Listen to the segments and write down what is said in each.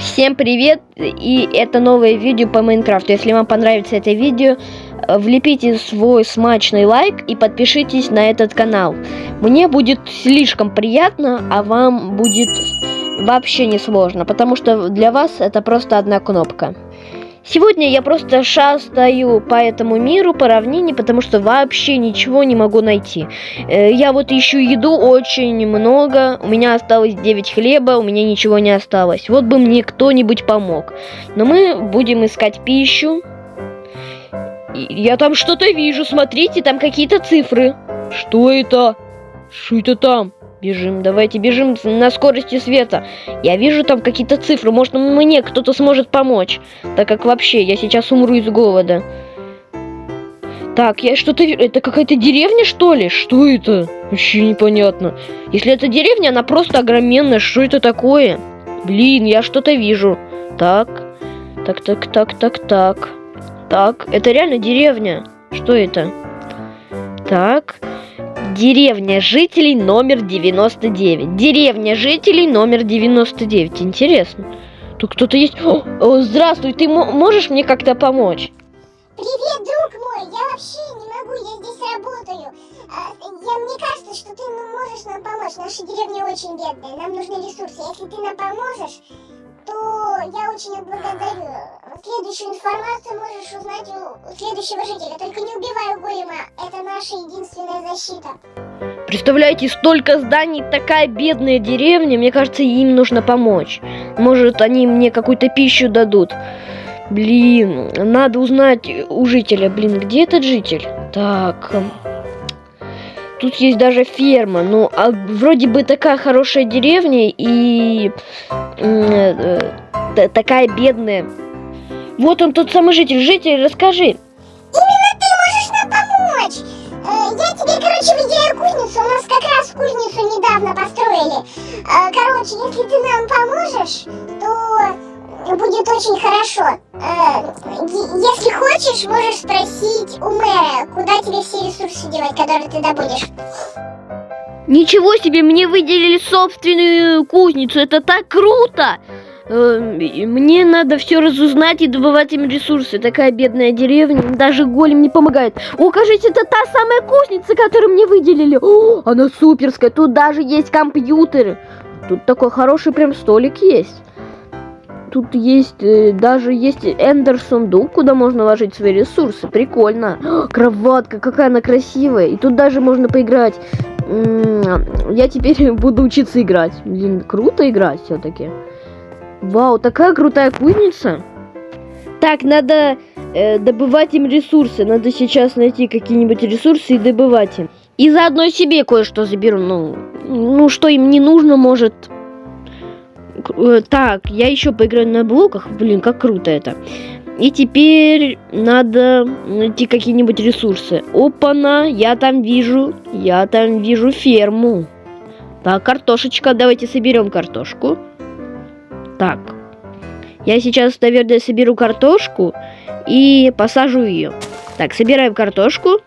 Всем привет! И это новое видео по Майнкрафту. Если вам понравится это видео, э, влепите свой смачный лайк и подпишитесь на этот канал. Мне будет слишком приятно, а вам будет вообще не сложно, потому что для вас это просто одна кнопка. Сегодня я просто шастаю по этому миру, по равнине, потому что вообще ничего не могу найти. Э, я вот ищу еду очень много, у меня осталось 9 хлеба, у меня ничего не осталось. Вот бы мне кто-нибудь помог. Но мы будем искать пищу. Я там что-то вижу, смотрите, там какие-то цифры. Что это? Что это там? Бежим, давайте бежим на скорости света. Я вижу там какие-то цифры. Может, мне кто-то сможет помочь. Так как вообще, я сейчас умру из голода. Так, я что-то... Это какая-то деревня, что ли? Что это? Вообще непонятно. Если это деревня, она просто огроменная. Что это такое? Блин, я что-то вижу. Так. Так, так, так, так, так. Так, это реально деревня. Что это? Так. Деревня жителей номер 99. Деревня жителей номер 99. Интересно. Тут кто-то есть. О, здравствуй, ты можешь мне как-то помочь? Привет, друг мой. Я вообще не могу, я здесь работаю. А, я, мне кажется, что ты можешь нам помочь. Наша деревня очень бедная, нам нужны ресурсы. Если ты нам поможешь, то я очень отблагодарю. Следующую информацию можешь узнать у следующего жителя. Только не убивай голема, это наша единственная защита. Представляете, столько зданий, такая бедная деревня, мне кажется, им нужно помочь. Может, они мне какую-то пищу дадут. Блин, надо узнать у жителя. Блин, где этот житель? Так, Тут есть даже ферма. Ну, а вроде бы такая хорошая деревня и э, э, такая бедная. Вот он тот самый житель. Житель, расскажи. Именно ты можешь нам помочь. Э, я тебе, короче, выделяю кузницу. У нас как раз кузницу недавно построили. Э, короче, если ты нам поможешь, то будет очень хорошо. Э, если хочешь, можешь спросить у мэра, куда тебе все ресурсы девать, которые ты добудешь. Ничего себе, мне выделили собственную кузницу, это так круто! Э, мне надо все разузнать и добывать им ресурсы. Такая бедная деревня, даже голем не помогает. О, кажется, это та самая кузница, которую мне выделили. О, она суперская, тут даже есть компьютеры. Тут такой хороший прям столик есть тут есть, э, даже есть эндер сундук, куда можно ложить свои ресурсы. Прикольно. О, кроватка, какая она красивая. И тут даже можно поиграть. Я теперь буду учиться играть. Блин, круто играть все-таки. Вау, такая крутая кузница. Так, надо э, добывать им ресурсы. Надо сейчас найти какие-нибудь ресурсы и добывать им. И заодно себе кое-что заберу. Ну, ну, что им не нужно, может, так, я еще поиграю на блоках. Блин, как круто это. И теперь надо найти какие-нибудь ресурсы. Опа-на, я там вижу, я там вижу ферму. Так, картошечка, давайте соберем картошку. Так, я сейчас, наверное, соберу картошку и посажу ее. Так, собираем картошку.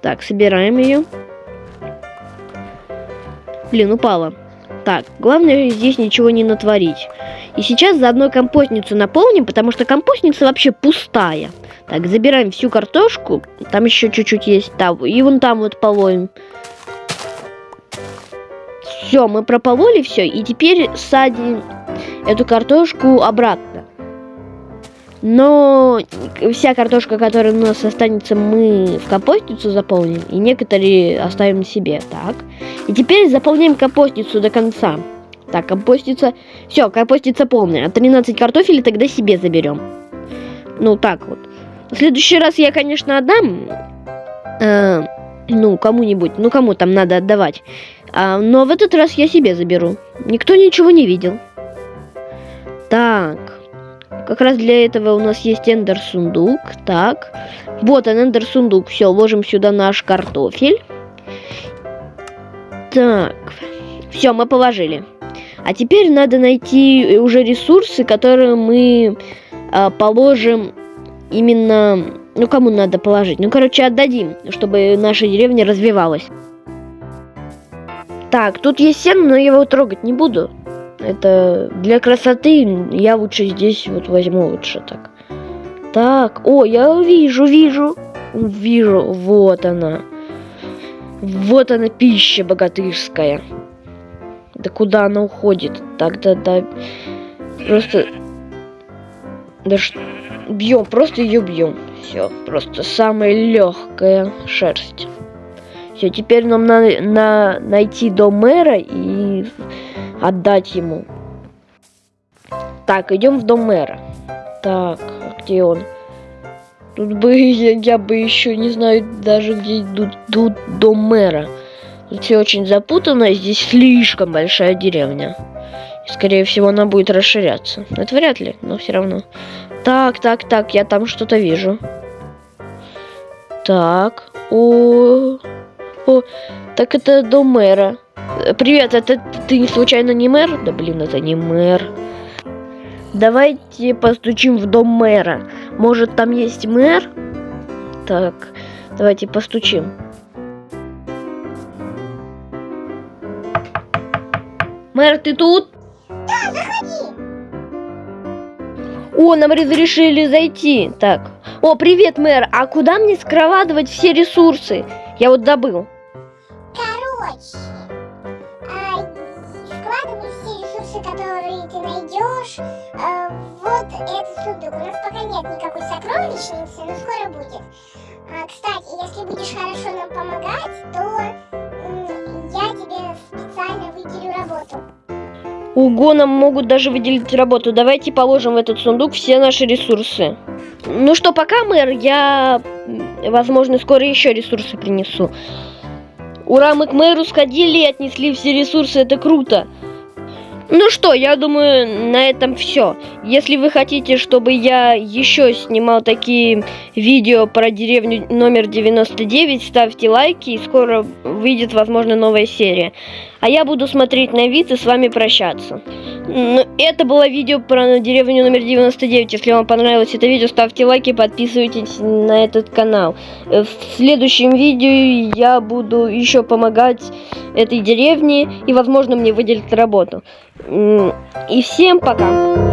Так, собираем ее. Блин, упала. Так, главное здесь ничего не натворить. И сейчас заодно компостницу наполним, потому что компостница вообще пустая. Так, забираем всю картошку. Там еще чуть-чуть есть. Там, и вон там вот полоем. Все, мы пропололи все. И теперь садим эту картошку обратно. Но вся картошка, которая у нас останется, мы в компостницу заполним, и некоторые оставим себе. Так. И теперь заполняем компостницу до конца. Так, компостница... Все, компостница полная. 13 картофелей тогда себе заберем. Ну, так вот. В следующий раз я, конечно, отдам... Э, ну, кому-нибудь. Ну, кому там надо отдавать. А, но в этот раз я себе заберу. Никто ничего не видел. Так. Как раз для этого у нас есть эндер сундук. Так. Вот он, эндер сундук. Все, ложим сюда наш картофель. Так. Все, мы положили. А теперь надо найти уже ресурсы, которые мы э, положим именно... Ну, кому надо положить? Ну, короче, отдадим, чтобы наша деревня развивалась. Так, тут есть сено, но я его трогать не буду. Это для красоты я лучше здесь вот возьму лучше так. Так, о, я вижу, вижу. Вижу, вот она. Вот она, пища богатырская. Да куда она уходит? Так, да, да. Просто... Да ш... Бьем, просто ее бьем. Все, просто самая легкая шерсть. Все, теперь нам надо на, найти дом мэра и отдать ему. Так, идем в дом мэра. Так, а где он? Тут бы я, я бы еще не знаю даже где идут тут дом мэра. Тут все очень запутано, здесь слишком большая деревня. И, скорее всего, она будет расширяться. Это вряд ли, но все равно. Так, так, так, я там что-то вижу. Так, о, о, так это дом мэра. Привет, это ты не случайно не мэр? Да блин, это не мэр. Давайте постучим в дом мэра. Может, там есть мэр? Так, давайте постучим. Мэр, ты тут? Да, заходи. О, нам разрешили зайти. Так. О, привет, мэр. А куда мне складывать все ресурсы? Я вот добыл. Найдешь, а, вот этот сундук. У нас пока нет никакой сокровищницы, но скоро будет. А, кстати, если будешь хорошо нам помогать, то я тебе специально выделю работу. Ого, нам могут даже выделить работу. Давайте положим в этот сундук все наши ресурсы. Ну что, пока, мэр, я, возможно, скоро еще ресурсы принесу. Ура, мы к мэру сходили и отнесли все ресурсы, это круто. Ну что, я думаю, на этом все. Если вы хотите, чтобы я еще снимал такие видео про деревню номер 99, ставьте лайки, и скоро выйдет, возможно, новая серия. А я буду смотреть на вид и с вами прощаться. Ну, это было видео про деревню номер 99. Если вам понравилось это видео, ставьте лайки, подписывайтесь на этот канал. Э, В следующем видео я буду еще помогать этой деревне, и, возможно, мне выделят работу. И всем пока!